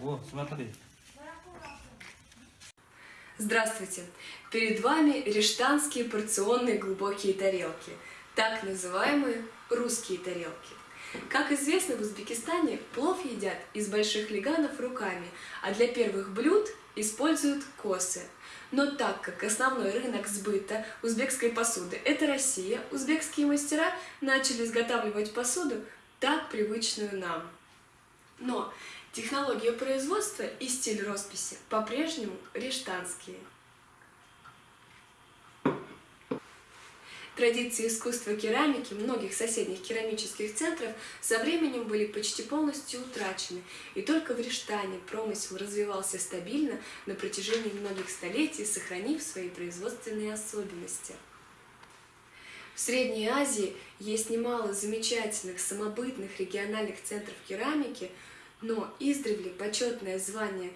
О, смотри. Здравствуйте! Перед вами рештанские порционные глубокие тарелки, так называемые русские тарелки. Как известно, в Узбекистане плов едят из больших леганов руками, а для первых блюд используют косы. Но так как основной рынок сбыта узбекской посуды – это Россия, узбекские мастера начали изготавливать посуду, так привычную нам. Но технология производства и стиль росписи по-прежнему рештанские. Традиции искусства керамики многих соседних керамических центров со временем были почти полностью утрачены, и только в Рештане промысел развивался стабильно на протяжении многих столетий, сохранив свои производственные особенности. В Средней Азии есть немало замечательных самобытных региональных центров керамики, но издревле почетное звание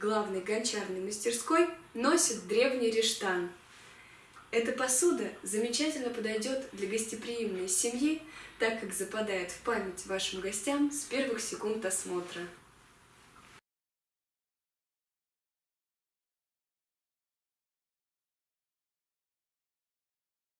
главной гончарной мастерской носит древний Рештан – эта посуда замечательно подойдет для гостеприимной семьи, так как западает в память вашим гостям с первых секунд осмотра.